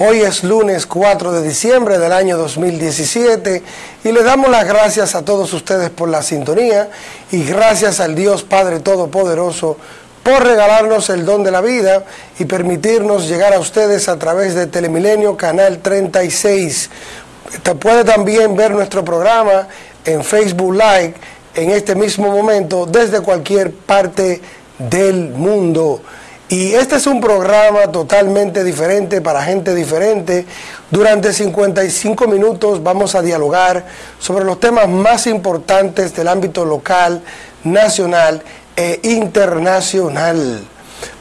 Hoy es lunes 4 de diciembre del año 2017 y le damos las gracias a todos ustedes por la sintonía y gracias al Dios Padre Todopoderoso por regalarnos el don de la vida y permitirnos llegar a ustedes a través de Telemilenio Canal 36. Usted puede también ver nuestro programa en Facebook Live en este mismo momento desde cualquier parte del mundo. Y este es un programa totalmente diferente para gente diferente. Durante 55 minutos vamos a dialogar sobre los temas más importantes del ámbito local, nacional e internacional.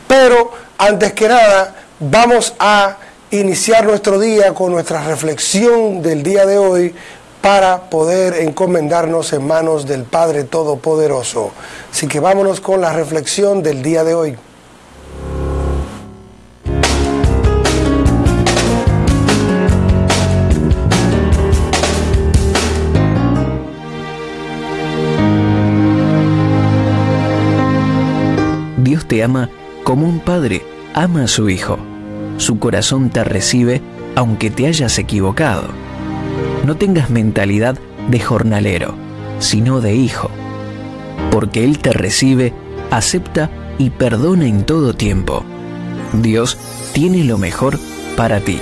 Pero antes que nada, vamos a iniciar nuestro día con nuestra reflexión del día de hoy para poder encomendarnos en manos del Padre Todopoderoso. Así que vámonos con la reflexión del día de hoy. Te ama como un padre ama a su hijo. Su corazón te recibe aunque te hayas equivocado. No tengas mentalidad de jornalero, sino de hijo, porque Él te recibe, acepta y perdona en todo tiempo. Dios tiene lo mejor para ti.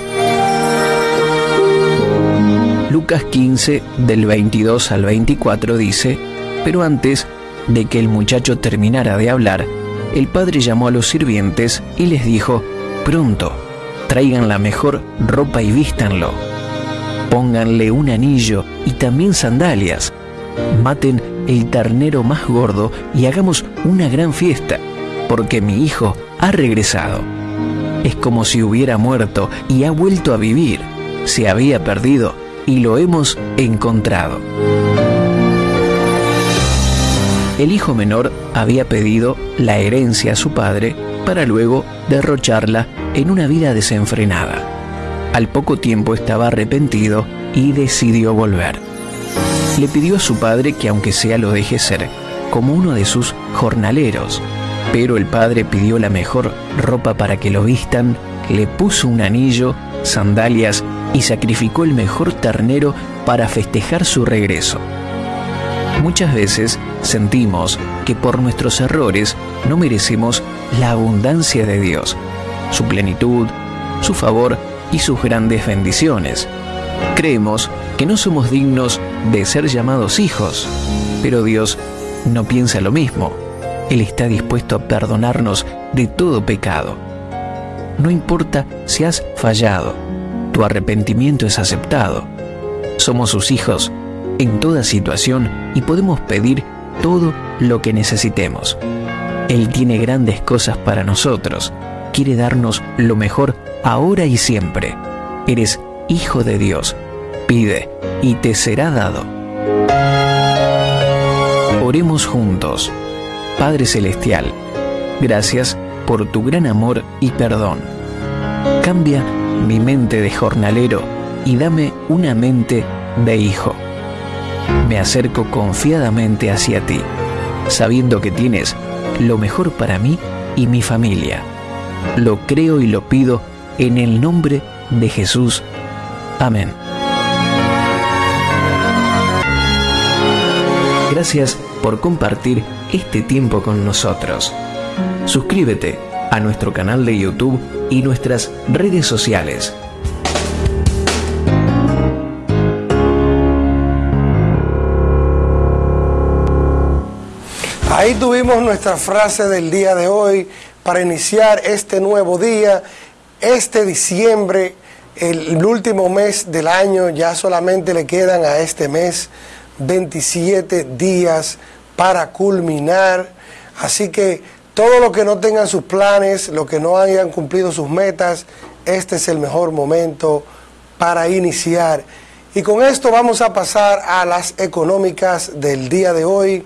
Lucas 15 del 22 al 24 dice, pero antes de que el muchacho terminara de hablar, el padre llamó a los sirvientes y les dijo, pronto, traigan la mejor ropa y vístanlo. Pónganle un anillo y también sandalias. Maten el ternero más gordo y hagamos una gran fiesta, porque mi hijo ha regresado. Es como si hubiera muerto y ha vuelto a vivir. Se había perdido y lo hemos encontrado. El hijo menor había pedido la herencia a su padre para luego derrocharla en una vida desenfrenada. Al poco tiempo estaba arrepentido y decidió volver. Le pidió a su padre que aunque sea lo deje ser, como uno de sus jornaleros, pero el padre pidió la mejor ropa para que lo vistan, le puso un anillo, sandalias y sacrificó el mejor ternero para festejar su regreso. Muchas veces sentimos que por nuestros errores no merecemos la abundancia de Dios, su plenitud, su favor y sus grandes bendiciones. Creemos que no somos dignos de ser llamados hijos, pero Dios no piensa lo mismo. Él está dispuesto a perdonarnos de todo pecado. No importa si has fallado, tu arrepentimiento es aceptado. Somos sus hijos en toda situación y podemos pedir todo lo que necesitemos. Él tiene grandes cosas para nosotros. Quiere darnos lo mejor ahora y siempre. Eres hijo de Dios. Pide y te será dado. Oremos juntos. Padre Celestial, gracias por tu gran amor y perdón. Cambia mi mente de jornalero y dame una mente de hijo me acerco confiadamente hacia ti, sabiendo que tienes lo mejor para mí y mi familia. Lo creo y lo pido en el nombre de Jesús. Amén. Gracias por compartir este tiempo con nosotros. Suscríbete a nuestro canal de YouTube y nuestras redes sociales. Ahí tuvimos nuestra frase del día de hoy para iniciar este nuevo día, este diciembre, el, último mes del año, ya solamente le quedan a este mes 27 días para culminar. Así que todo lo que no tengan sus planes, lo que no hayan cumplido sus metas, este es el mejor momento para iniciar. Y con esto vamos a pasar a las económicas del día de hoy.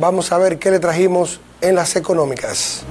Vamos a ver qué le trajimos en las económicas.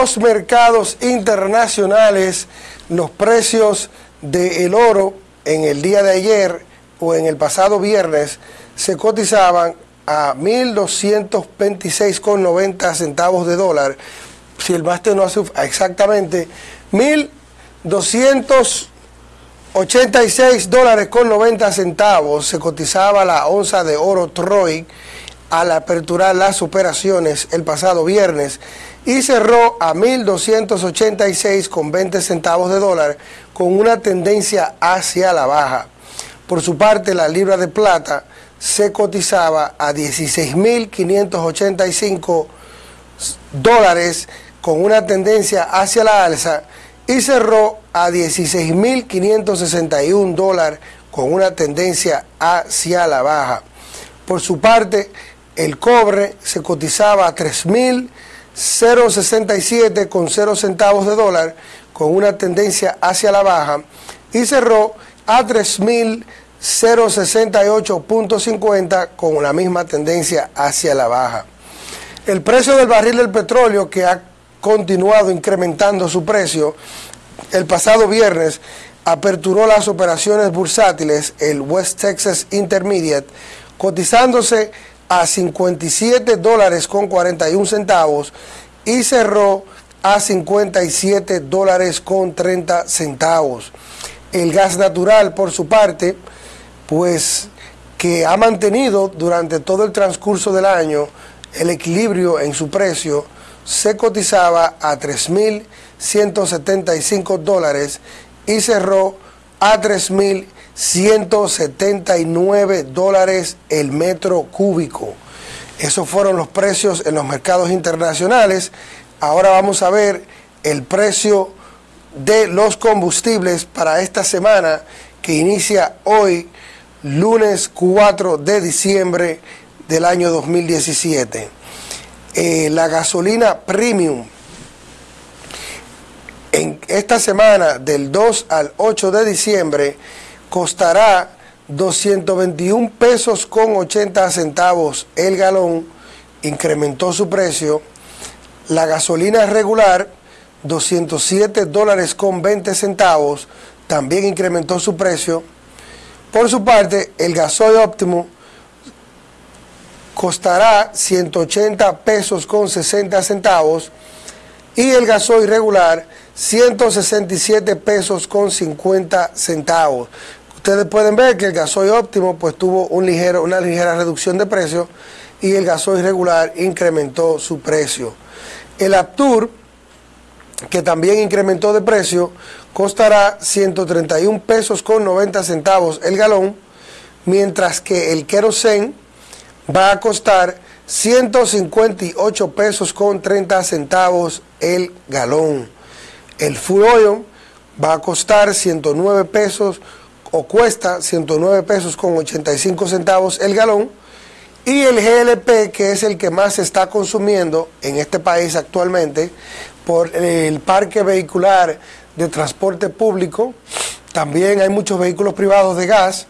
Los mercados internacionales, los precios del oro en el día de ayer o en el pasado viernes se cotizaban a 1.226,90 centavos de dólar. Si el máster no hace exactamente 1.286 dólares con 90 centavos se cotizaba la onza de oro Troy al aperturar las operaciones el pasado viernes y cerró a 1.286 con 20 centavos de dólar con una tendencia hacia la baja. Por su parte, la libra de plata se cotizaba a 16.585 dólares con una tendencia hacia la alza y cerró a 16.561 dólares con una tendencia hacia la baja. Por su parte, el cobre se cotizaba a 3.067 con 0 centavos de dólar con una tendencia hacia la baja y cerró a 3.068.50 con la misma tendencia hacia la baja. El precio del barril del petróleo que ha continuado incrementando su precio, el pasado viernes aperturó las operaciones bursátiles el West Texas Intermediate cotizándose a 57 dólares con 41 centavos y cerró a 57 dólares con 30 centavos. El gas natural, por su parte, pues que ha mantenido durante todo el transcurso del año el equilibrio en su precio, se cotizaba a 3.175 dólares y cerró a 3.179 dólares el metro cúbico. Esos fueron los precios en los mercados internacionales. Ahora vamos a ver el precio de los combustibles para esta semana que inicia hoy, lunes 4 de diciembre del año 2017. Eh, la gasolina premium en esta semana del 2 al 8 de diciembre costará 221 pesos con 80 centavos el galón, incrementó su precio. La gasolina regular, 207 dólares con 20 centavos, también incrementó su precio. Por su parte, el gasoil óptimo costará 180 pesos con 60 centavos y el gasoil regular 167 pesos con 50 centavos. Ustedes pueden ver que el gasoil óptimo pues tuvo una ligera reducción de precio y el gasoil regular incrementó su precio. El Aptur, que también incrementó de precio, costará 131 pesos con 90 centavos el galón, mientras que el kerosene va a costar 158 pesos con 30 centavos el galón. El full oil va a costar 109 pesos o cuesta 109 pesos con 85 centavos el galón. Y el GLP, que es el que más se está consumiendo en este país actualmente por el parque vehicular de transporte público, también hay muchos vehículos privados de gas,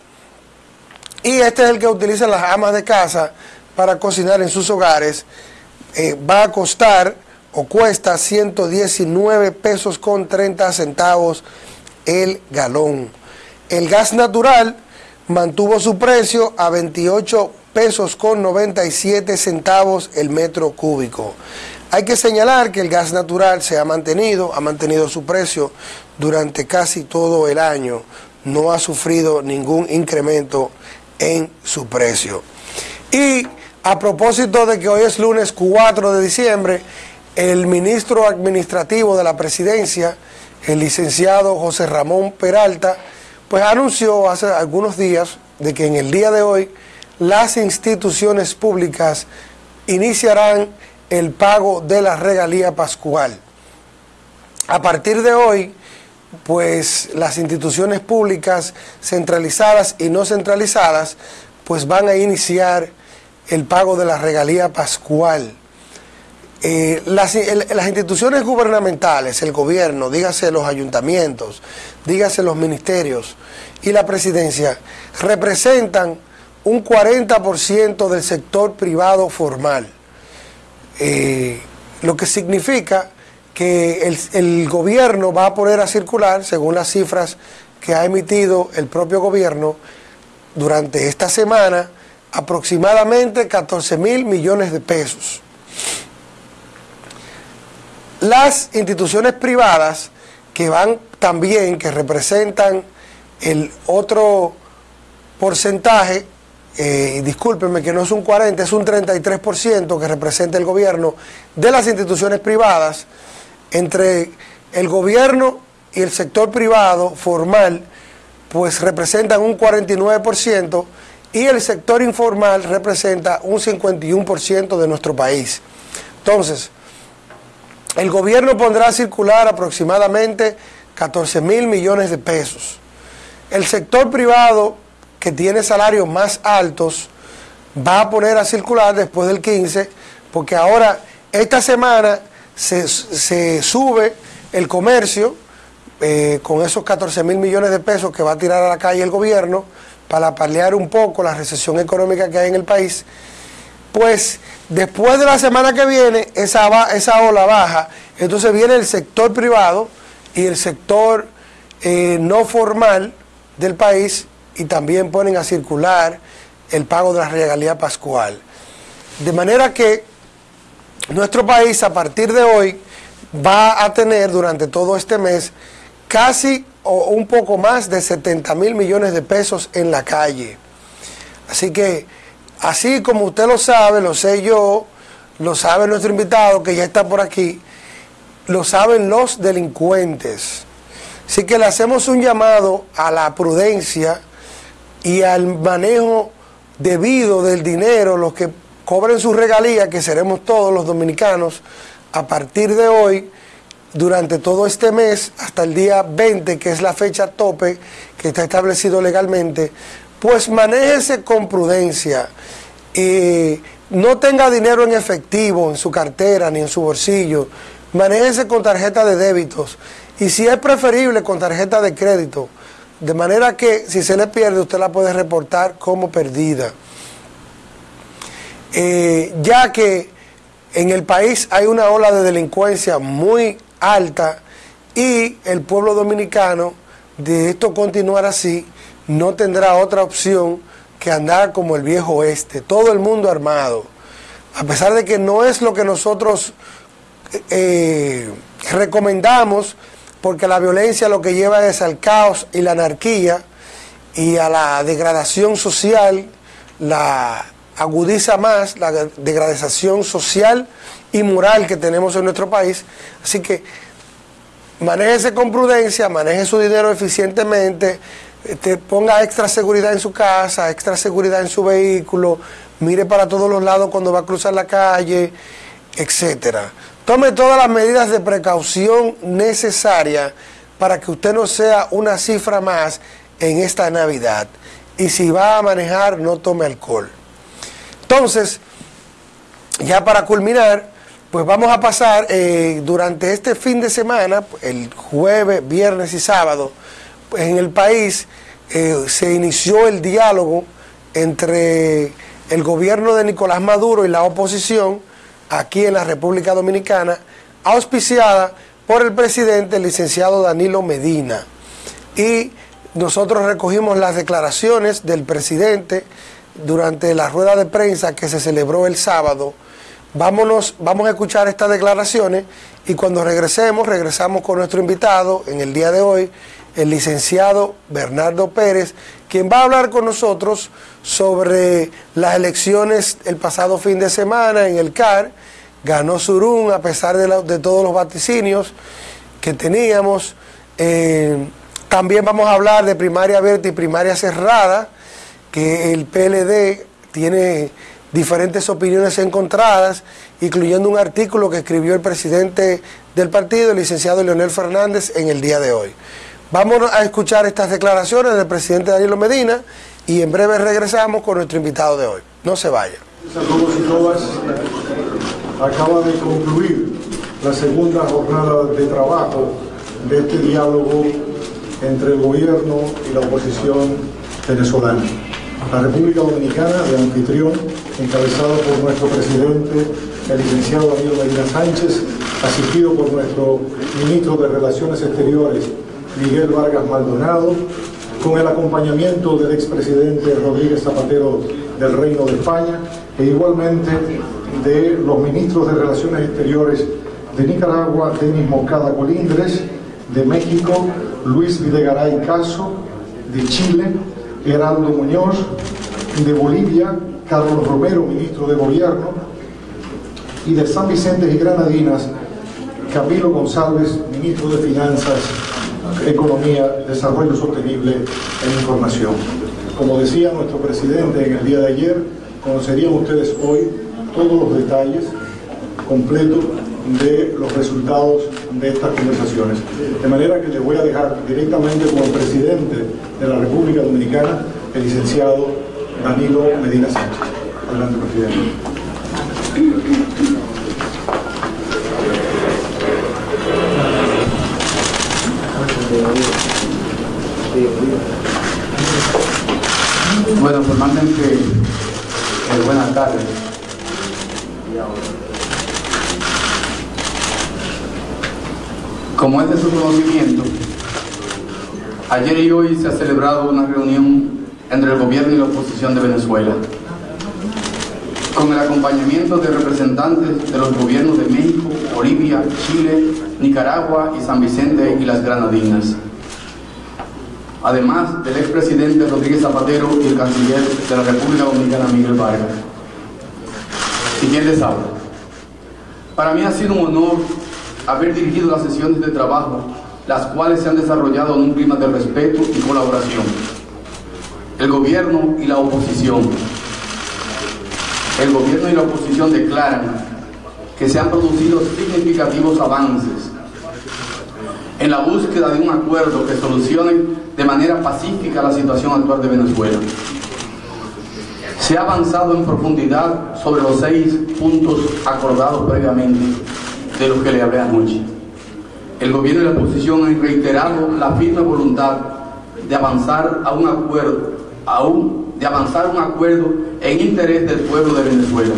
y este es el que utilizan las amas de casa para cocinar en sus hogares. Eh, va a costar o cuesta 119 pesos con 30 centavos el galón. El gas natural mantuvo su precio a 28 pesos con 97 centavos el metro cúbico. Hay que señalar que el gas natural se ha mantenido, ha mantenido su precio durante casi todo el año, no ha sufrido ningún incremento en su precio. Y a propósito de que hoy es lunes 4 de diciembre, el ministro administrativo de la presidencia, el licenciado José Ramón Peralta, pues anunció hace algunos días de que en el día de hoy las instituciones públicas iniciarán el pago de la regalía pascual. A partir de hoy, pues las instituciones públicas centralizadas y no centralizadas, pues van a iniciar el pago de la regalía pascual. Eh, las, instituciones gubernamentales, el gobierno, dígase los ayuntamientos, dígase los ministerios y la presidencia, representan un 40% del sector privado formal, eh, lo que significa que el, el gobierno va a poner a circular, según las cifras que ha emitido el propio gobierno durante esta semana, aproximadamente 14 mil millones de pesos. Las instituciones privadas que van también, que representan el otro porcentaje, eh, discúlpenme que no es un 40, es un 33% que representa el gobierno de las instituciones privadas, entre el gobierno y el sector privado formal, pues representan un 49% y el sector informal representa un 51% de nuestro país. Entonces, el gobierno pondrá a circular aproximadamente 14 mil millones de pesos. El sector privado, que tiene salarios más altos, va a poner a circular después del 15, porque ahora, esta semana, se, sube el comercio eh, con esos 14 mil millones de pesos que va a tirar a la calle el gobierno para paliar un poco la recesión económica que hay en el país. Pues después de la semana que viene, esa, esa ola baja, entonces viene el sector privado y el sector eh, no formal del país y también ponen a circular el pago de la regalía pascual. De manera que nuestro país a partir de hoy va a tener durante todo este mes casi o un poco más de 70 mil millones de pesos en la calle. Así que Así como usted lo sabe, lo sé yo, lo sabe nuestro invitado que ya está por aquí, lo saben los delincuentes. Así que le hacemos un llamado a la prudencia y al manejo debido del dinero, los que cobren su regalía, que seremos todos los dominicanos, a partir de hoy, durante todo este mes, hasta el día 20, que es la fecha tope que está establecido legalmente, pues manéjese con prudencia y no tenga dinero en efectivo en su cartera ni en su bolsillo, manéjese con tarjeta de débitos y si es preferible con tarjeta de crédito, de manera que si se le pierde usted la puede reportar como perdida. Eh, ya que en el país hay una ola de delincuencia muy alta y el pueblo dominicano, de esto continuar así, no tendrá otra opción que andar como el viejo oeste, todo el mundo armado, a pesar de que no es lo que nosotros eh, recomendamos, porque la violencia lo que lleva es al caos y la anarquía y a la degradación social, la agudiza más la degradación social y moral que tenemos en nuestro país. Así que manéjese con prudencia, maneje su dinero eficientemente, este, ponga extra seguridad en su casa, extra seguridad en su vehículo, mire para todos los lados cuando va a cruzar la calle, etcétera. Tome todas las medidas de precaución necesarias para que usted no sea una cifra más en esta Navidad. Y si va a manejar, no tome alcohol. Entonces, ya para culminar, pues vamos a pasar eh, durante este fin de semana, el jueves, viernes y sábado, en el país eh, se inició el diálogo entre el gobierno de Nicolás Maduro y la oposición aquí en la República Dominicana, auspiciada por el presidente, el licenciado Danilo Medina. Y nosotros recogimos las declaraciones del presidente durante la rueda de prensa que se celebró el sábado. Vámonos, vamos a escuchar estas declaraciones y cuando regresemos, regresamos con nuestro invitado en el día de hoy, el licenciado Bernardo Pérez, quien va a hablar con nosotros sobre las elecciones el pasado fin de semana en el CAR. Ganó Surún a pesar de, todos los vaticinios que teníamos. Eh, también vamos a hablar de primaria abierta y primaria cerrada, que el PLD tiene diferentes opiniones encontradas, incluyendo un artículo que escribió el presidente del partido, el licenciado Leonel Fernández, en el día de hoy. Vamos a escuchar estas declaraciones del presidente Danilo Medina y en breve regresamos con nuestro invitado de hoy. No se vaya. A todos y todas, acaba de concluir la segunda jornada de trabajo de este diálogo entre el gobierno y la oposición venezolana. La República Dominicana, de anfitrión, encabezado por nuestro presidente, el licenciado Danilo Medina Sánchez, asistido por nuestro ministro de Relaciones Exteriores, Miguel Vargas Maldonado, con el acompañamiento del expresidente Rodríguez Zapatero del Reino de España e igualmente de los ministros de Relaciones Exteriores de Nicaragua, Denis Mocada Colindres, de México, Luis Videgaray Caso, de Chile, Heraldo Muñoz, de Bolivia, Carlos Romero, ministro de Gobierno, y de San Vicente y Granadinas, Camilo González, ministro de Finanzas, Economía, Desarrollo Sostenible e Información. Como decía nuestro presidente en el día de ayer, conocerían ustedes hoy todos los detalles completos de los resultados de estas conversaciones. De manera que les voy a dejar directamente como presidente de la República Dominicana el licenciado Danilo Medina Sánchez. Adelante, presidente. Bueno, formalmente, eh, buenas tardes. Como es de su conocimiento, ayer y hoy se ha celebrado una reunión entre el gobierno y la oposición de Venezuela, con el acompañamiento de representantes de los gobiernos de México, Bolivia, Chile, Nicaragua y San Vicente y las Granadinas, además del expresidente Rodríguez Zapatero y el canciller de la República Dominicana Miguel Vargas. ¿Y quién les habla? Para mí ha sido un honor haber dirigido las sesiones de trabajo, las cuales se han desarrollado en un clima de respeto y colaboración. El gobierno y la oposición. El gobierno y la oposición declaran que se han producido significativos avances en la búsqueda de un acuerdo que solucione de manera pacífica la situación actual de Venezuela. Se ha avanzado en profundidad sobre los seis puntos acordados previamente de los que le hablé anoche. El gobierno y la oposición han reiterado la firme voluntad de avanzar a un acuerdo, aún de avanzar un acuerdo en interés del pueblo de Venezuela.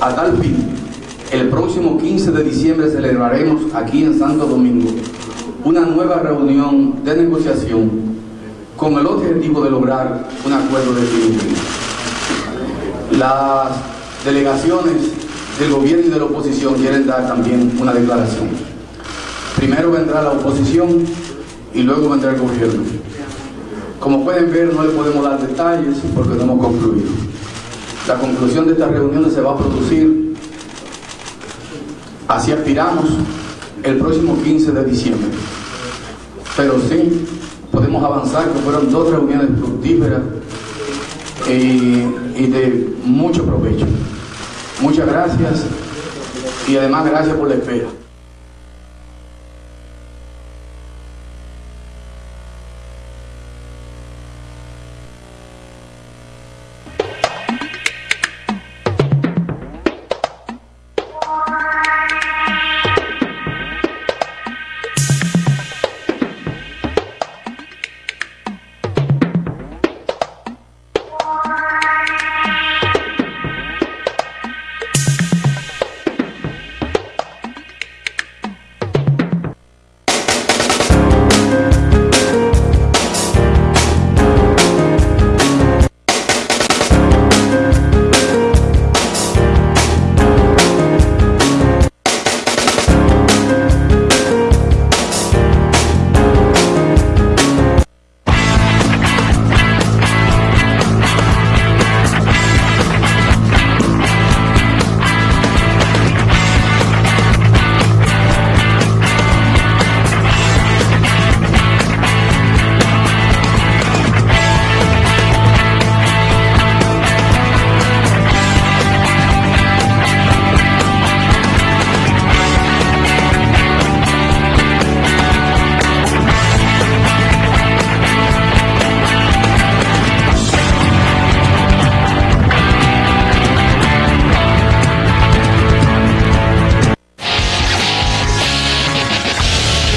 A tal fin, el próximo 15 de diciembre celebraremos aquí en Santo Domingo una nueva reunión de negociación con el objetivo de lograr un acuerdo definitivo. Las delegaciones del gobierno y de la oposición quieren dar también una declaración. Primero vendrá la oposición y luego vendrá el gobierno. Como pueden ver, no le podemos dar detalles porque no hemos concluido. La conclusión de estas reuniones se va a producir, así aspiramos, el próximo 15 de diciembre. Pero sí, podemos avanzar, que fueron dos reuniones fructíferas y, y de mucho provecho. Muchas gracias y además gracias por la espera.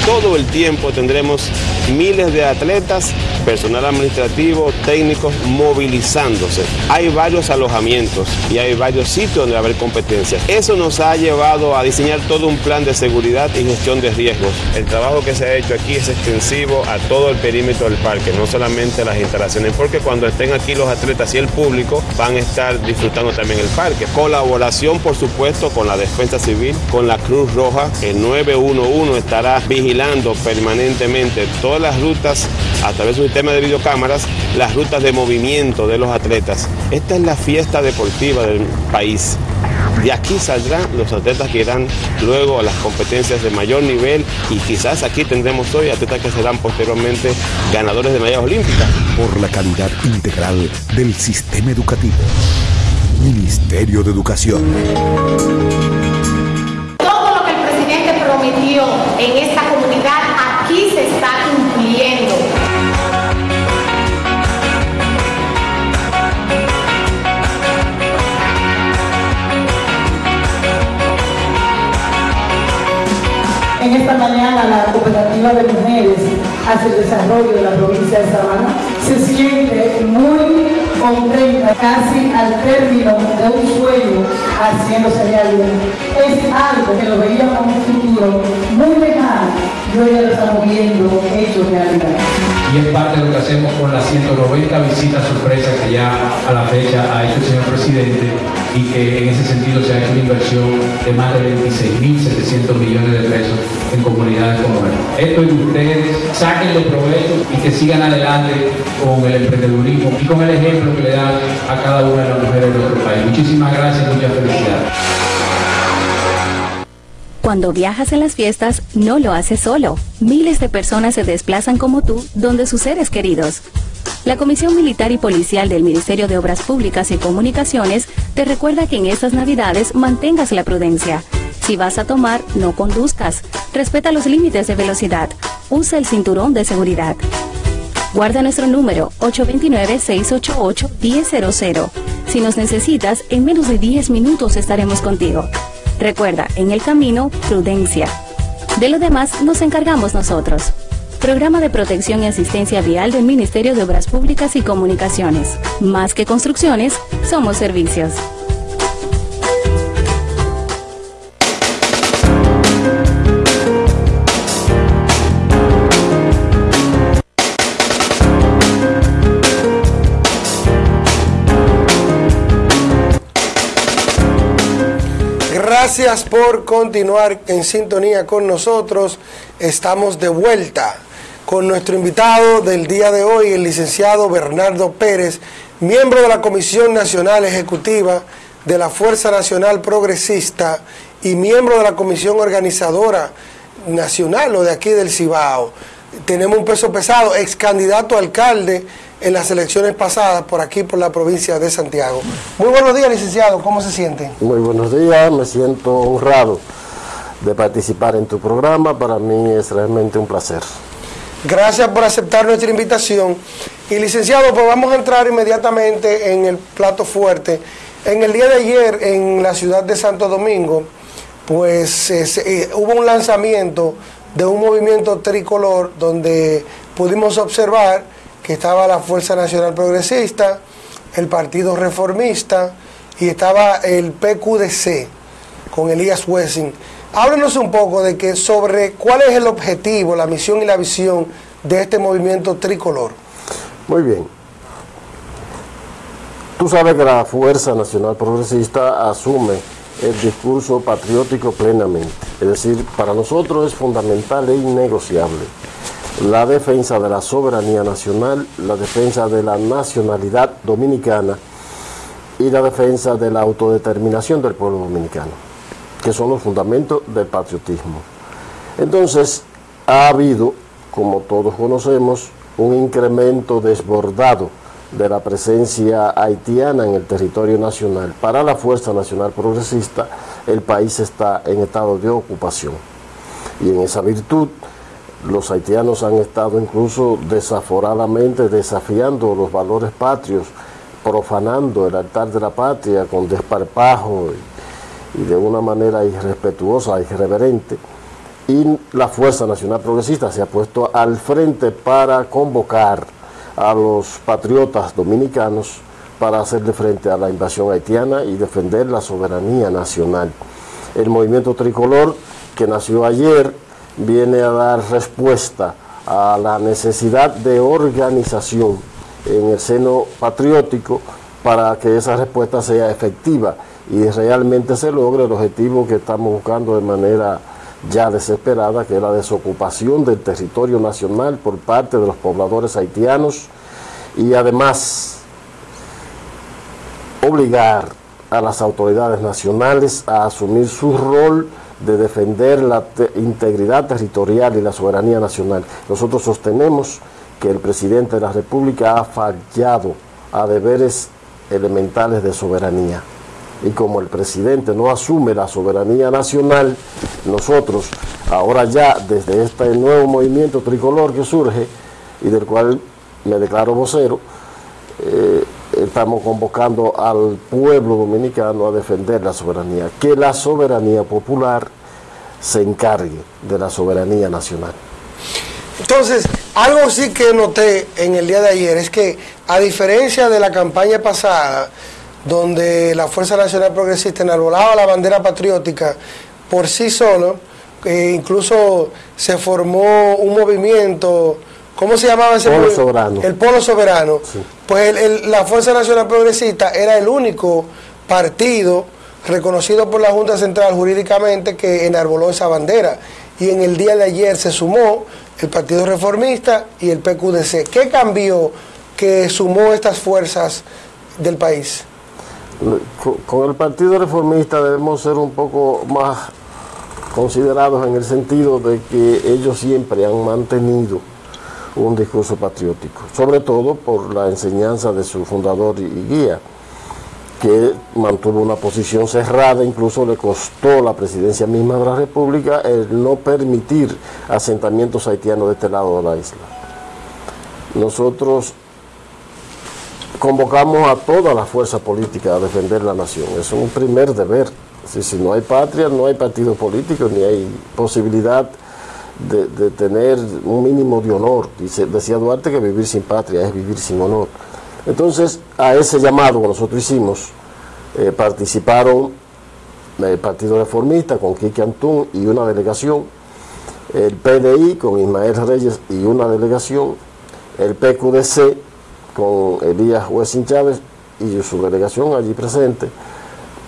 Todo el tiempo tendremos miles de atletas, personal administrativo, técnicos movilizándose. Hay varios alojamientos y hay varios sitios donde va a haber competencias. Eso nos ha llevado a diseñar todo un plan de seguridad y gestión de riesgos. El trabajo que se ha hecho aquí es extensivo a todo el perímetro del parque, no solamente a las instalaciones, porque cuando estén aquí los atletas y el público van a estar disfrutando también el parque. Colaboración, por supuesto, con la Defensa Civil, con la Cruz Roja. El 911 estará vigilando permanentemente las rutas a través de un sistema de videocámaras, las rutas de movimiento de los atletas. Esta es la fiesta deportiva del país. De aquí saldrán los atletas que irán luego a las competencias de mayor nivel y quizás aquí tendremos hoy atletas que serán posteriormente ganadores de medallas olímpicas. Por la calidad integral del sistema educativo. Ministerio de Educación. Mañana la cooperativa de mujeres hacia el desarrollo de la provincia de Sabana se siente muy contenta casi al término de un sueño haciéndose realidad. Es algo que lo veíamos en un futuro muy lejano y hoy ya lo estamos viendo hecho realidad. Y es parte de lo que hacemos con las 190 visitas sorpresas que ya a la fecha ha hecho el señor presidente y que en ese sentido se ha hecho una inversión de más de 26.700 millones de pesos en comunidades como esta. Esto es de ustedes, saquen los provechos y que sigan adelante con el emprendedurismo y con el ejemplo que le dan a cada una de las mujeres de nuestro país. Muchísimas gracias y muchas felicidades. Cuando viajas en las fiestas, no lo haces solo. Miles de personas se desplazan como tú donde sus seres queridos. La Comisión Militar y Policial del Ministerio de Obras Públicas y Comunicaciones te recuerda que en estas Navidades mantengas la prudencia. Si vas a tomar, no conduzcas. Respeta los límites de velocidad. Usa el cinturón de seguridad. Guarda nuestro número 829-688-1000. Si nos necesitas, en menos de 10 minutos estaremos contigo. Recuerda, en el camino, prudencia. De lo demás nos encargamos nosotros. Programa de Protección y Asistencia Vial del Ministerio de Obras Públicas y Comunicaciones. Más que construcciones, somos servicios. Gracias por continuar en sintonía con nosotros. Estamos de vuelta con nuestro invitado del día de hoy, el licenciado Bernardo Pérez, miembro de la Comisión Nacional Ejecutiva de la Fuerza Nacional Progresista y miembro de la Comisión Organizadora Nacional o de aquí del Cibao. Tenemos un peso pesado, ex candidato a alcalde en las elecciones pasadas por aquí, por la provincia de Santiago. Muy buenos días, licenciado, ¿cómo se siente? Muy buenos días, me siento honrado de participar en tu programa, para mí es realmente un placer. Gracias por aceptar nuestra invitación. Y licenciado, pues vamos a entrar inmediatamente en el plato fuerte. En el día de ayer, en la ciudad de Santo Domingo, pues eh, se- eh, hubo un lanzamiento de un movimiento tricolor donde pudimos observar que estaba la Fuerza Nacional Progresista, el Partido Reformista y estaba el PQDC con Elías Wessing. Háblenos un poco de que sobre cuál es el objetivo, la misión y la visión de este movimiento tricolor. Muy bien. Tú sabes que la Fuerza Nacional Progresista asume el discurso patriótico plenamente. Es decir, para nosotros es fundamental e innegociable la defensa de la soberanía nacional, la defensa de la nacionalidad dominicana y la defensa de la autodeterminación del pueblo dominicano, que son los fundamentos del patriotismo. Entonces, ha habido, como todos conocemos, un incremento desbordado de la presencia haitiana en el territorio nacional. Para la Fuerza Nacional Progresista, el país está en estado de ocupación. Y en esa virtud, los haitianos han estado incluso desaforadamente desafiando los valores patrios, profanando el altar de la patria con desparpajo y, de una manera irrespetuosa, irreverente. y la Fuerza Nacional Progresista se ha puesto al frente para convocar a los patriotas dominicanos para hacerle frente a la invasión haitiana y defender la soberanía nacional. El movimiento tricolor que nació ayer viene a dar respuesta a la necesidad de organización en el seno patriótico para que esa respuesta sea efectiva y realmente se logre el objetivo que estamos buscando de manera ya desesperada, que es la desocupación del territorio nacional por parte de los pobladores haitianos y además obligar a las autoridades nacionales a asumir su rol de defender la integridad territorial y la soberanía nacional. Nosotros sostenemos que el presidente de la República ha fallado a deberes elementales de soberanía. Y como el presidente no asume la soberanía nacional, nosotros ahora ya desde este nuevo movimiento tricolor que surge y del cual me declaro vocero, eh, estamos convocando al pueblo dominicano a defender la soberanía, que la soberanía popular se encargue de la soberanía nacional. Entonces, algo sí que noté en el día de ayer es que, a diferencia de la campaña pasada, donde la Fuerza Nacional Progresista enarbolaba la bandera patriótica por sí solo, e incluso se formó un movimiento ¿Cómo se llamaba ese Polo Soberano. El Polo Soberano. Pues la Fuerza Nacional Progresista era el único partido reconocido por la Junta Central jurídicamente que enarboló esa bandera. Y en el día de ayer se sumó el Partido Reformista y el PQDC. ¿Qué cambió que sumó estas fuerzas del país? Con el Partido Reformista debemos ser un poco más considerados en el sentido de que ellos siempre han mantenido un discurso patriótico, sobre todo por la enseñanza de su fundador y guía, que mantuvo una posición cerrada, incluso le costó la presidencia misma de la República el no permitir asentamientos haitianos de este lado de la isla. Nosotros convocamos a toda la fuerza política a defender la nación, es un primer deber. Si, si no hay patria, no hay partido político, ni hay posibilidad de, tener un mínimo de honor. Dice, decía Duarte que vivir sin patria es vivir sin honor. Entonces, a ese llamado que nosotros hicimos, eh, participaron el Partido Reformista con Quique Antún y una delegación, el PDI con Ismael Reyes y una delegación, el PQDC con Elías Huesin Chávez y su delegación allí presente,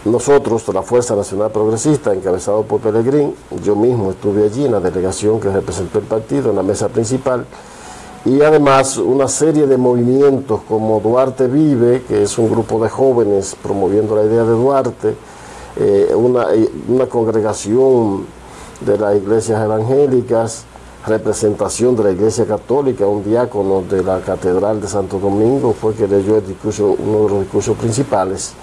nosotros, la Fuerza Nacional Progresista, encabezado por Pelegrín, yo mismo estuve allí en la delegación que representó el partido, en la mesa principal, y además una serie de movimientos como Duarte Vive, que es un grupo de jóvenes promoviendo la idea de Duarte, eh, una, una congregación de las iglesias evangélicas, representación de la Iglesia Católica, un diácono de la Catedral de Santo Domingo fue que leyó el discurso, uno de los discursos principales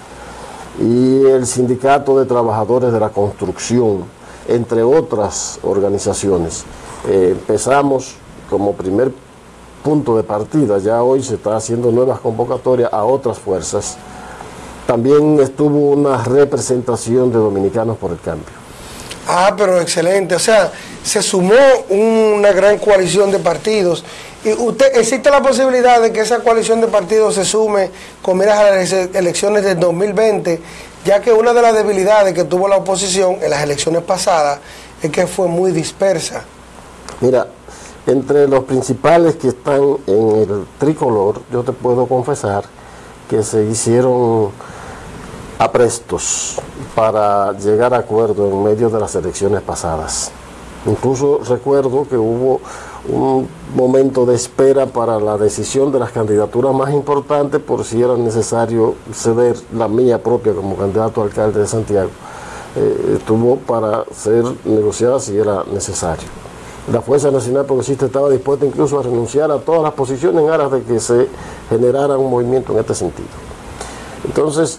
y el Sindicato de Trabajadores de la Construcción, entre otras organizaciones. Eh, empezamos como primer punto de partida, ya hoy se está haciendo nuevas convocatorias a otras fuerzas. También estuvo una representación de Dominicanos por el Cambio. Ah, pero excelente. O sea, se sumó una gran coalición de partidos. ¿Y usted, existe la posibilidad de que esa coalición de partidos se sume con miras a las elecciones del 2020, ya que una de las debilidades que tuvo la oposición en las elecciones pasadas es que fue muy dispersa? Mira, entre los principales que están en el tricolor, yo te puedo confesar que se hicieron aprestos para llegar a acuerdo en medio de las elecciones pasadas. Incluso recuerdo que hubo un momento de espera para la decisión de las candidaturas más importantes por si era necesario ceder la mía propia como candidato a alcalde de Santiago. Eh, estuvo para ser negociada si era necesario. La Fuerza Nacional Progresista estaba dispuesta incluso a renunciar a todas las posiciones en aras de que se generara un movimiento en este sentido. Entonces,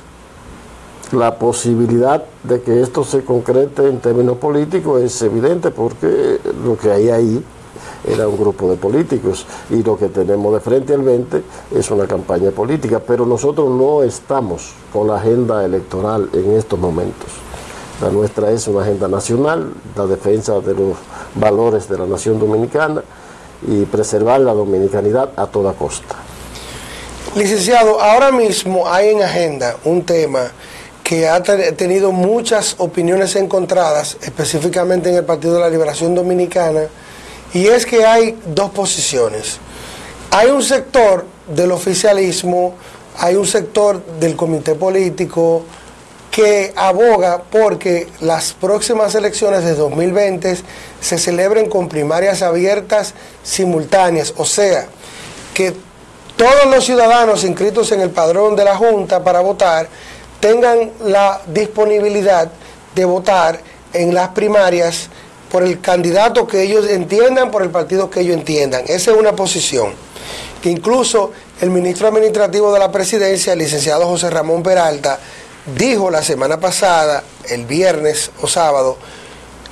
la posibilidad de que esto se concrete en términos políticos es evidente porque lo que hay ahí era un grupo de políticos y lo que tenemos de frente al 20 es una campaña política, pero nosotros no estamos con la agenda electoral en estos momentos. La nuestra es una agenda nacional, la defensa de los valores de la nación dominicana y preservar la dominicanidad a toda costa. Licenciado, ahora mismo hay en agenda un tema que ha tenido muchas opiniones encontradas, específicamente en el Partido de la Liberación Dominicana, y es que hay dos posiciones. Hay un sector del oficialismo, hay un sector del comité político que aboga porque las próximas elecciones de 2020 se celebren con primarias abiertas simultáneas, o sea, que todos los ciudadanos inscritos en el padrón de la Junta para votar tengan la disponibilidad de votar en las primarias por el candidato que ellos entiendan, por el partido que ellos entiendan. Esa es una posición que incluso el ministro administrativo de la presidencia, el licenciado José Ramón Peralta, dijo la semana pasada, el viernes o sábado,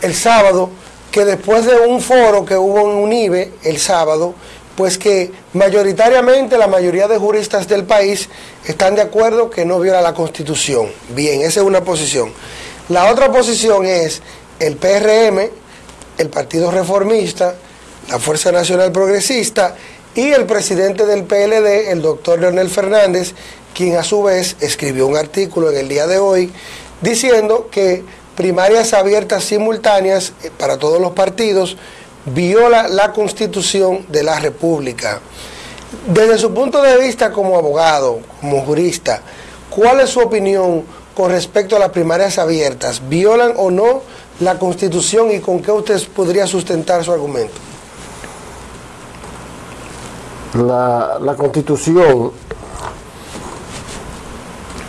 el sábado, que después de un foro que hubo en UNIBE el sábado, pues que mayoritariamente la mayoría de juristas del país están de acuerdo que no viola la constitución. Bien, esa es una posición. La otra posición es el PRM, el Partido Reformista, la Fuerza Nacional Progresista y el presidente del PLD, el doctor Leonel Fernández, quien a su vez escribió un artículo en el día de hoy diciendo que primarias abiertas simultáneas eh, para todos los partidos viola la constitución de la República. Desde su punto de vista como abogado, como jurista, ¿cuál es su opinión con respecto a las primarias abiertas? ¿Violan o no la constitución y con qué usted podría sustentar su argumento? La, la constitución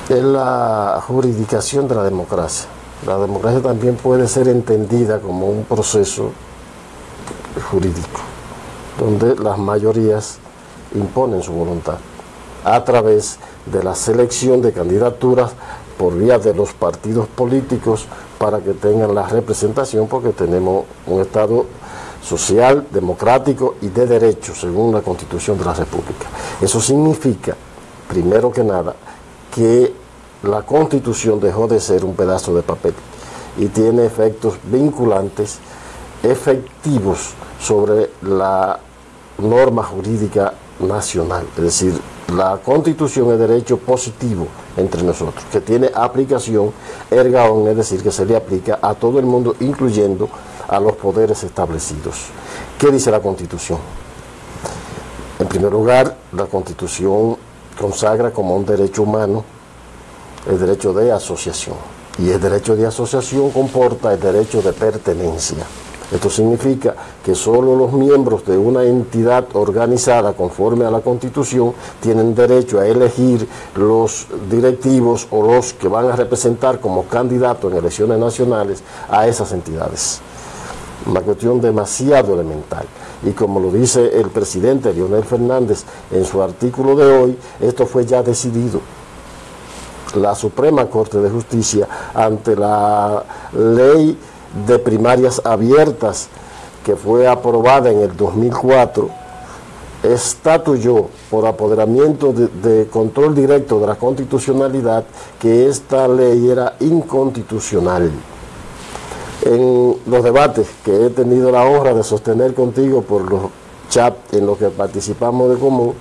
es la juridicación de la democracia. La democracia también puede ser entendida como un proceso jurídico, donde las mayorías imponen su voluntad a través de la selección de candidaturas por vía de los partidos políticos para que tengan la representación porque tenemos un Estado social, democrático y de derecho según la Constitución de la República. Eso significa, primero que nada, que la constitución dejó de ser un pedazo de papel y tiene efectos vinculantes efectivos sobre la norma jurídica nacional. Es decir, la constitución es derecho positivo entre nosotros, que tiene aplicación erga es decir, que se le aplica a todo el mundo, incluyendo a los poderes establecidos. ¿Qué dice la constitución? En primer lugar, la constitución consagra como un derecho humano el derecho de asociación. Y el derecho de asociación comporta el derecho de pertenencia. Esto significa que solo los miembros de una entidad organizada conforme a la Constitución tienen derecho a elegir los directivos o los que van a representar como candidatos en elecciones nacionales a esas entidades. Una cuestión demasiado elemental. Y como lo dice el presidente Leonel Fernández en su artículo de hoy, esto fue ya decidido la Suprema Corte de Justicia ante la ley de primarias abiertas que fue aprobada en el 2004, estatuyó por apoderamiento de, control directo de la constitucionalidad que esta ley era inconstitucional. En los debates que he tenido la honra de sostener contigo por los chats en los que participamos de común,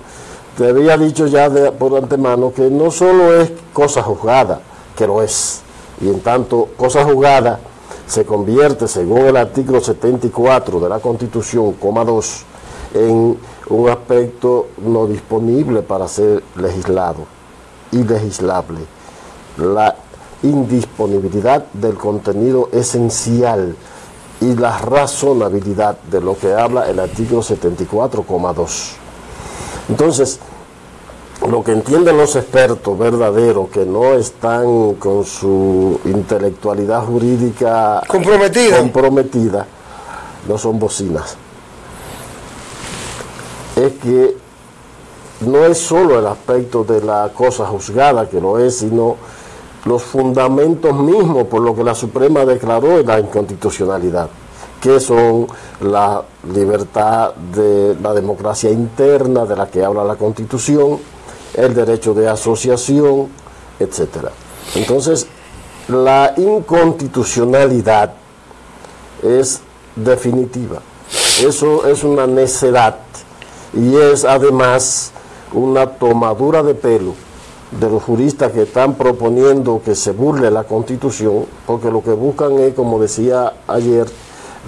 te había dicho ya por antemano que no solo es cosa juzgada, que lo es, y en tanto cosa juzgada se convierte, según el artículo 74 de la Constitución, coma 2, en un aspecto no disponible para ser legislado, y legislable. La indisponibilidad del contenido esencial y la razonabilidad de lo que habla el artículo 74,2. Entonces, lo que entienden los expertos verdaderos que no están con su intelectualidad jurídica comprometida, comprometida no son bocinas. Es que no es solo el aspecto de la cosa juzgada que lo es, sino los fundamentos mismos por lo que la Suprema declaró la inconstitucionalidad que son la libertad de la democracia interna de la que habla la Constitución, el derecho de asociación, etcétera. Entonces, la inconstitucionalidad es definitiva. Eso es una necedad y es además una tomadura de pelo de los juristas que están proponiendo que se burle la constitución, porque lo que buscan es, como decía ayer,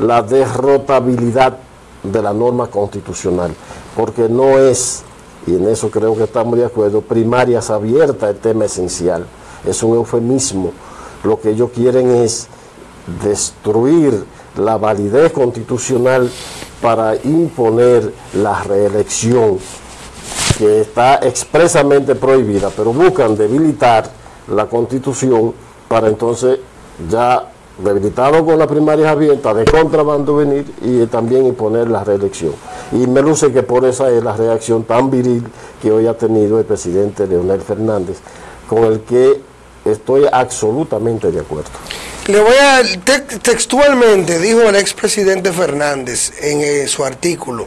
la derrotabilidad de la norma constitucional, porque no es, y en eso creo que estamos de acuerdo, primarias abiertas el tema esencial, es un eufemismo. Lo que ellos quieren es destruir la validez constitucional para imponer la reelección que está expresamente prohibida, pero buscan debilitar la constitución para entonces ya debilitado con las primarias abiertas de contrabando venir y también imponer la reelección. Y me luce que por esa es la reacción tan viril que hoy ha tenido el presidente Leonel Fernández, con el que estoy absolutamente de acuerdo. Le voy a, textualmente dijo el expresidente Fernández en eh, su artículo,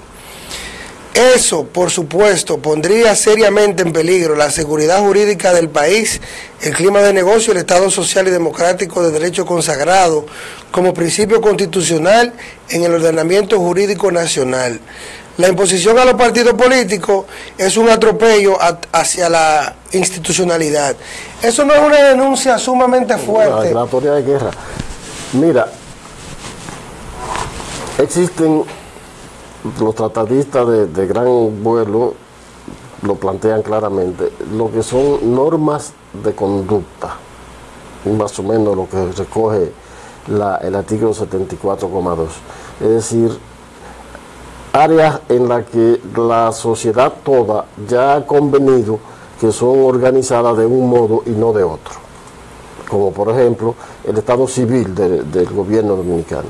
eso, por supuesto, pondría seriamente en peligro la seguridad jurídica del país, el clima de negocio, el Estado social y democrático de derecho consagrado como principio constitucional en el ordenamiento jurídico nacional. La imposición a los partidos políticos es un atropello hacia la institucionalidad. Eso no es una denuncia sumamente fuerte. La declaratoria de guerra. Mira, existen los tratadistas de, gran vuelo lo plantean claramente, lo que son normas de conducta, más o menos lo que recoge el artículo 74,2. Es decir, áreas en las que la sociedad toda ya ha convenido que son organizadas de un modo y no de otro, como por ejemplo el Estado civil del gobierno dominicano.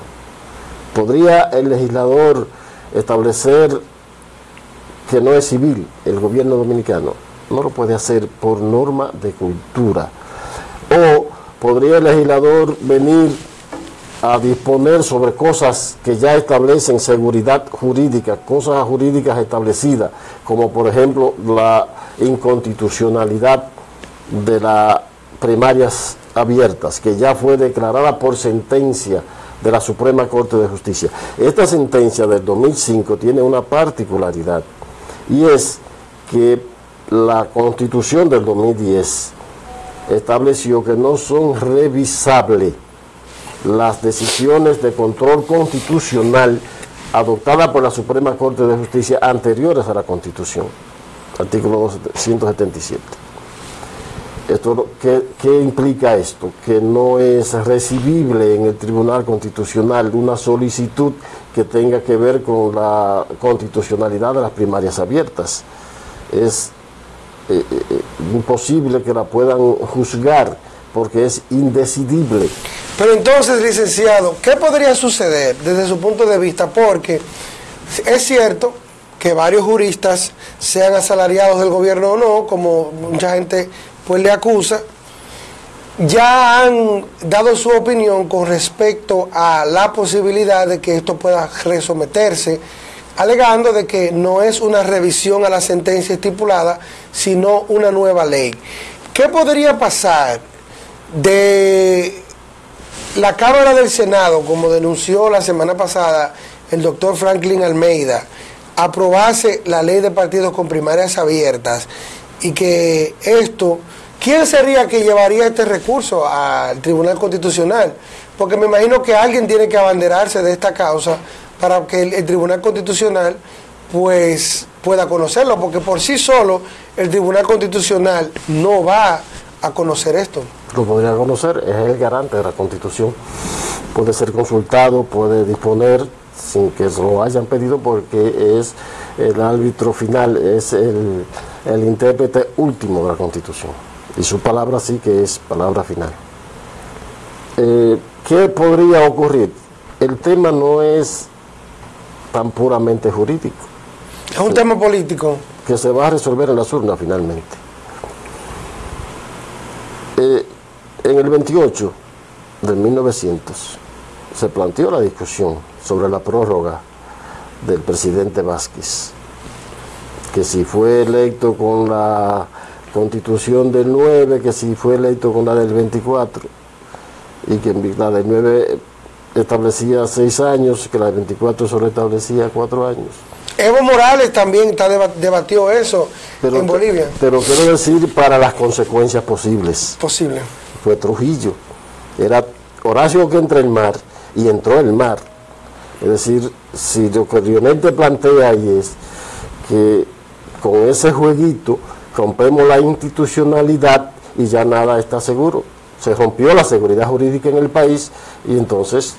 ¿Podría el legislador establecer que no es civil el gobierno dominicano, no lo puede hacer por norma de cultura. O podría el legislador venir a disponer sobre cosas que ya establecen seguridad jurídica, cosas jurídicas establecidas, como por ejemplo la inconstitucionalidad de las primarias abiertas, que ya fue declarada por sentencia de la Suprema Corte de Justicia. Esta sentencia del 2005 tiene una particularidad y es que la Constitución del 2010 estableció que no son revisables las decisiones de control constitucional adoptadas por la Suprema Corte de Justicia anteriores a la Constitución, artículo 177. Esto, ¿qué, implica esto? Que no es recibible en el Tribunal Constitucional una solicitud que tenga que ver con la constitucionalidad de las primarias abiertas. Es eh, eh, imposible que la puedan juzgar porque es indecidible. Pero entonces, licenciado, ¿qué podría suceder desde su punto de vista? Porque es cierto que varios juristas sean asalariados del gobierno o no, como mucha gente pues le acusa, ya han dado su opinión con respecto a la posibilidad de que esto pueda resometerse, alegando de que no es una revisión a la sentencia estipulada, sino una nueva ley. ¿Qué podría pasar de la Cámara del Senado, como denunció la semana pasada el doctor Franklin Almeida, aprobase la ley de partidos con primarias abiertas y que esto ¿Quién sería que llevaría este recurso al Tribunal Constitucional? Porque me imagino que alguien tiene que abanderarse de esta causa para que el, Tribunal Constitucional pues pueda conocerlo, porque por sí solo el Tribunal Constitucional no va a conocer esto. Lo podría conocer, es el garante de la Constitución. Puede ser consultado, puede disponer sin que lo hayan pedido porque es el árbitro final, es el, el intérprete último de la Constitución. Y su palabra sí que es palabra final. Eh, ¿Qué podría ocurrir? El tema no es tan puramente jurídico. Es un tema político. Que se va a resolver en las urnas finalmente. Eh, en el 28 de 1900 se planteó la discusión sobre la prórroga del presidente Vázquez, que si fue electo con la constitución del 9, que si fue electo con la del 24. y que la de 9 establecía 6 años, que la de 24 solo establecía 4 años. Evo Morales también está debatió eso en Bolivia. Pero quiero decir para las consecuencias posibles. Posible. Fue Trujillo. Era Horacio que entra el mar y entró el mar. Es decir, si lo que Lionel plantea ahí es que con ese jueguito rompemos la institucionalidad y ya nada está seguro. Se rompió la seguridad jurídica en el país y entonces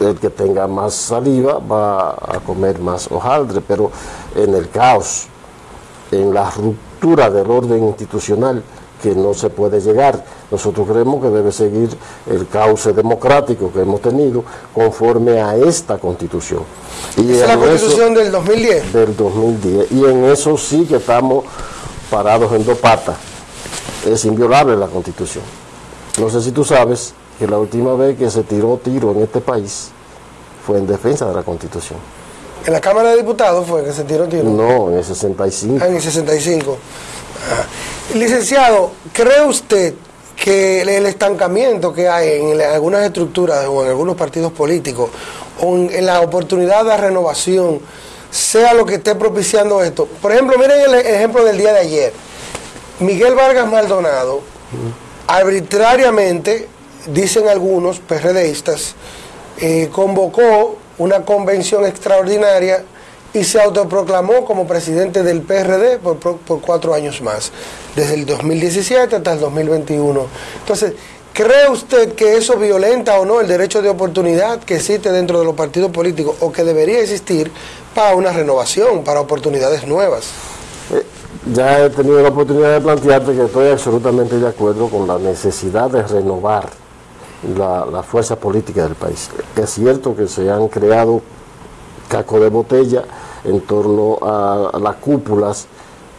el que tenga más saliva va a comer más hojaldre, pero en el caos, en la ruptura del orden institucional que no se puede llegar, nosotros creemos que debe seguir el cauce democrático que hemos tenido conforme a esta constitución. Y es la constitución del 2010. Del 2010. Y en eso sí que estamos parados en dos patas. Es inviolable la constitución. No sé si tú sabes que la última vez que se tiró tiro en este país fue en defensa de la Constitución. ¿En la Cámara de Diputados fue que se tiró tiro? No, en el 65. Ah, en el 65. Ah. Licenciado, ¿cree usted que el estancamiento que hay en algunas estructuras o en algunos partidos políticos o en, la oportunidad de renovación sea lo que esté propiciando esto? Por ejemplo, miren el ejemplo del día de ayer. Miguel Vargas Maldonado, arbitrariamente, dicen algunos PRDistas, eh, convocó una convención extraordinaria y se autoproclamó como presidente del PRD por, cuatro años más, desde el 2017 hasta el 2021. Entonces, ¿cree usted que eso violenta o no el derecho de oportunidad que existe dentro de los partidos políticos o que debería existir para una renovación, para oportunidades nuevas? Eh, ya he tenido la oportunidad de plantearte que estoy absolutamente de acuerdo con la necesidad de renovar la, fuerza política del país. Es cierto que se han creado cacos de botella en torno a, las cúpulas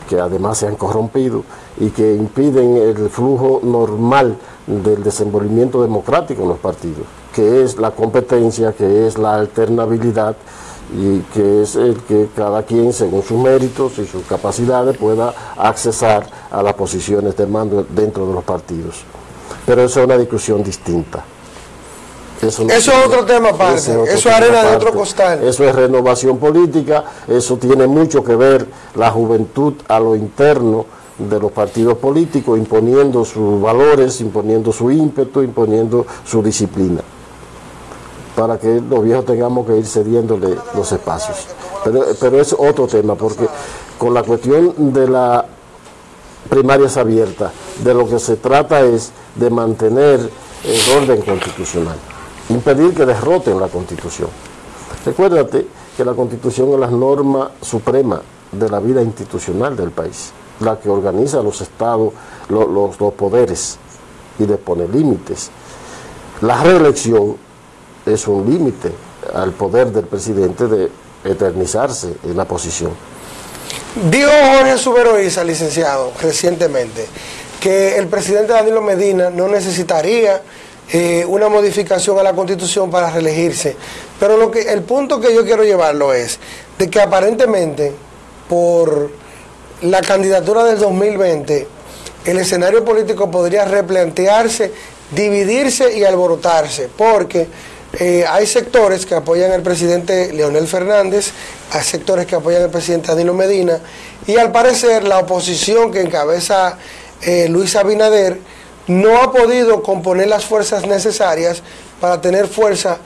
que además se han corrompido y que impiden el flujo normal del desenvolvimiento democrático en los partidos, que es la competencia, que es la alternabilidad y que es el que cada quien, según sus méritos y sus capacidades, pueda accesar a las posiciones de mando dentro de los partidos. Pero eso es una discusión distinta. Eso, es otro tema aparte, eso es arena de otro costal. Eso es renovación política, eso tiene mucho que ver la juventud a lo interno de los partidos políticos, imponiendo sus valores, imponiendo su ímpetu, imponiendo su disciplina, para que los viejos tengamos que ir cediéndole los espacios. Pero, pero es otro tema, porque con la cuestión de la primarias abiertas. De lo que se trata es de mantener el orden constitucional, impedir que derroten la constitución. Recuérdate que la constitución es la norma suprema de la vida institucional del país, la que organiza los estados, los, los poderes y le pone límites. La reelección es un límite al poder del presidente de eternizarse en la posición. Dijo Jorge Suberoiza, licenciado, recientemente, que el presidente Danilo Medina no necesitaría eh, una modificación a la constitución para reelegirse. Pero lo que, el punto que yo quiero llevarlo es de que aparentemente por la candidatura del 2020 el escenario político podría replantearse, dividirse y alborotarse, porque eh, hay sectores que apoyan al presidente Leonel Fernández, hay sectores que apoyan al presidente Danilo Medina, y al parecer la oposición que encabeza eh, Luis Abinader no ha podido componer las fuerzas necesarias para tener fuerza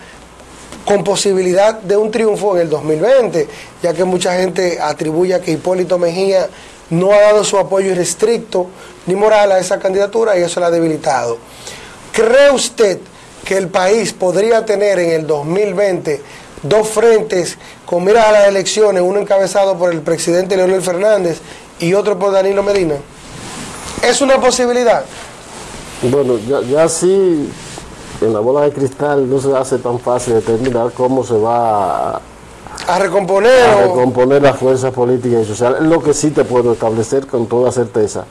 con posibilidad de un triunfo en el 2020, ya que mucha gente atribuye que Hipólito Mejía no ha dado su apoyo irrestricto ni moral a esa candidatura y eso la ha debilitado. ¿Cree usted que el país podría tener en el 2020 dos frentes con miras a las elecciones, uno encabezado por el presidente Leonel Fernández y otro por Danilo Medina? ¿Es una posibilidad? Bueno, ya, ya sí, en la bola de cristal no se hace tan fácil determinar cómo se va a, a recomponer, a recomponer las fuerzas políticas y sociales. Lo que sí te puedo establecer con toda certeza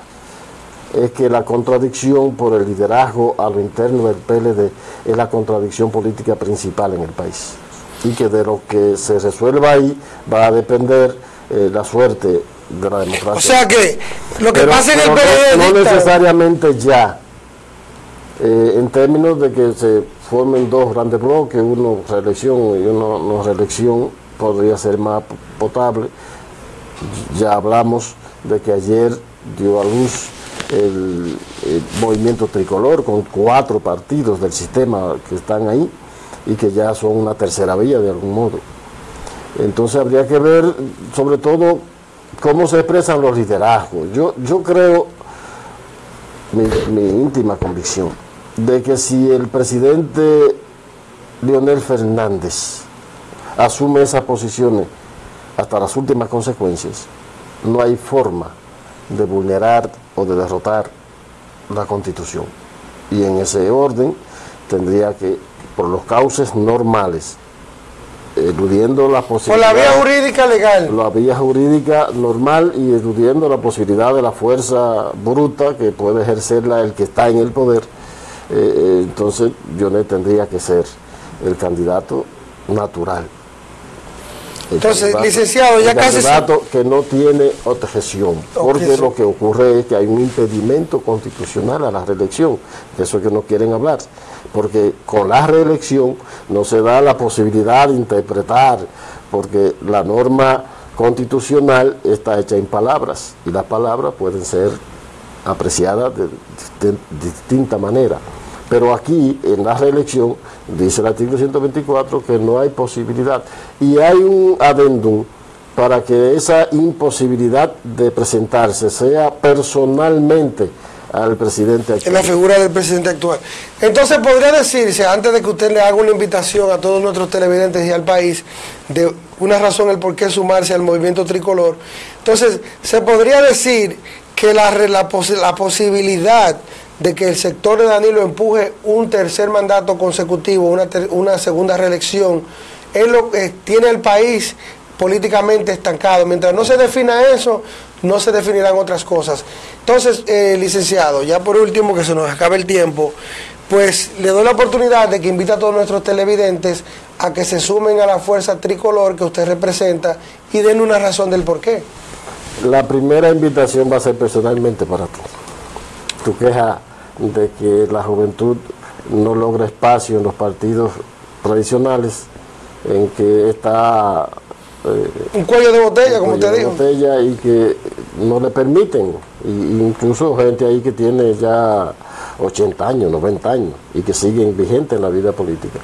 es que la contradicción por el liderazgo a lo interno del PLD es la contradicción política principal en el país y que de lo que se resuelva ahí va a depender eh, la suerte de la democracia. O sea que lo que pasa en el PLD... No, necesariamente ya eh, en términos de que se formen dos grandes bloques, uno reelección y uno no reelección, podría ser más potable. Ya hablamos de que ayer dio a luz el, movimiento tricolor con cuatro partidos del sistema que están ahí y que ya son una tercera vía de algún modo. Entonces habría que ver sobre todo cómo se expresan los liderazgos. Yo, yo creo, mi íntima convicción, de que si el presidente Leonel Fernández asume esas posiciones hasta las últimas consecuencias, no hay forma de vulnerar o de derrotar la constitución. Y en ese orden tendría que, por los cauces normales, eludiendo la posibilidad... Por la vía jurídica legal. La vía jurídica normal y eludiendo la posibilidad de la fuerza bruta que puede ejercerla el que está en el poder, eh, entonces Jonet tendría que ser el candidato natural. El Entonces, licenciado, ya el casi... candidato que no tiene objeción, porque Objeción. lo que ocurre es que hay un impedimento constitucional a la reelección, de eso es que no quieren hablar, porque con la reelección no se da la posibilidad de interpretar, porque la norma constitucional está hecha en palabras, y las palabras pueden ser apreciadas de, de- de distinta manera. Pero aquí, en la reelección, dice el artículo 124 que no hay posibilidad. Y hay un adendum para que esa imposibilidad de presentarse sea personalmente al presidente en actual. la figura del presidente actual. Entonces podría decirse, antes de que usted le haga una invitación a todos nuestros televidentes y al país, de una razón el por qué sumarse al movimiento tricolor, entonces se podría decir que la, la, la posibilidad de que el sector de Danilo empuje un tercer mandato consecutivo, una, segunda reelección, es lo que tiene el país políticamente estancado. Mientras no se defina eso, no se definirán otras cosas. Entonces, eh, licenciado, ya por último, que se nos acabe el tiempo, pues le doy la oportunidad de que invite a todos nuestros televidentes a que se sumen a la fuerza tricolor que usted representa y den una razón del por qué. La primera invitación va a ser personalmente para ti. Tu queja de que la juventud no logra espacio en los partidos tradicionales, en que está eh, Un cuello de botella, como usted dijo. botella y que no le permiten, y, incluso gente ahí que tiene ya 80 años, 90 años y que siguen vigentes en la vida política.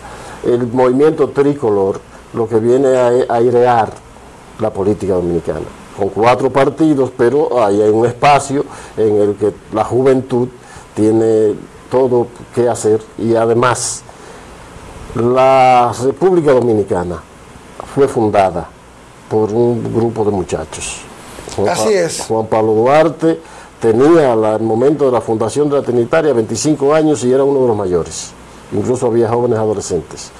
El movimiento tricolor lo que viene a, a airear la política dominicana, con cuatro partidos, pero ahí hay un espacio en el que la juventud tiene todo que hacer y además la República Dominicana fue fundada por un grupo de muchachos. Juan Así Pa- es. Juan Pablo Duarte tenía al momento de la fundación de la Trinitaria 25 años y era uno de los mayores. Incluso había jóvenes adolescentes.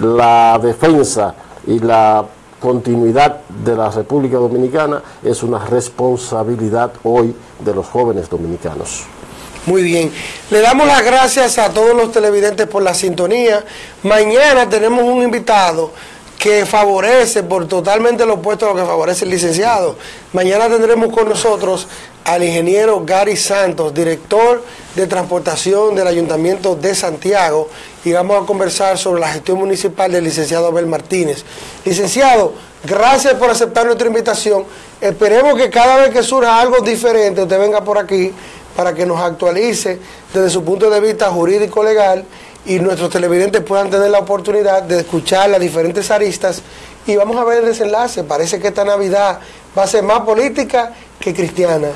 La defensa y la continuidad de la República Dominicana es una responsabilidad hoy de los jóvenes dominicanos. Muy bien. Le damos las gracias a todos los televidentes por la sintonía. Mañana tenemos un invitado que favorece por totalmente lo opuesto a lo que favorece el licenciado. Mañana tendremos con nosotros al ingeniero Gary Santos, director de transportación del Ayuntamiento de Santiago, y vamos a conversar sobre la gestión municipal del licenciado Abel Martínez. Licenciado, gracias por aceptar nuestra invitación. Esperemos que cada vez que surja algo diferente, usted venga por aquí para que nos actualice desde su punto de vista jurídico legal y nuestros televidentes puedan tener la oportunidad de escuchar las diferentes aristas y vamos a ver el desenlace. Parece que esta Navidad va a ser más política que cristiana.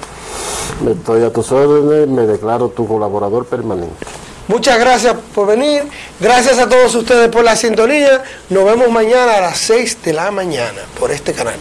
Estoy a tus órdenes, me declaro tu colaborador permanente. Muchas gracias por venir, gracias a todos ustedes por la sintonía. Nos vemos mañana a las 6 de la mañana por este canal.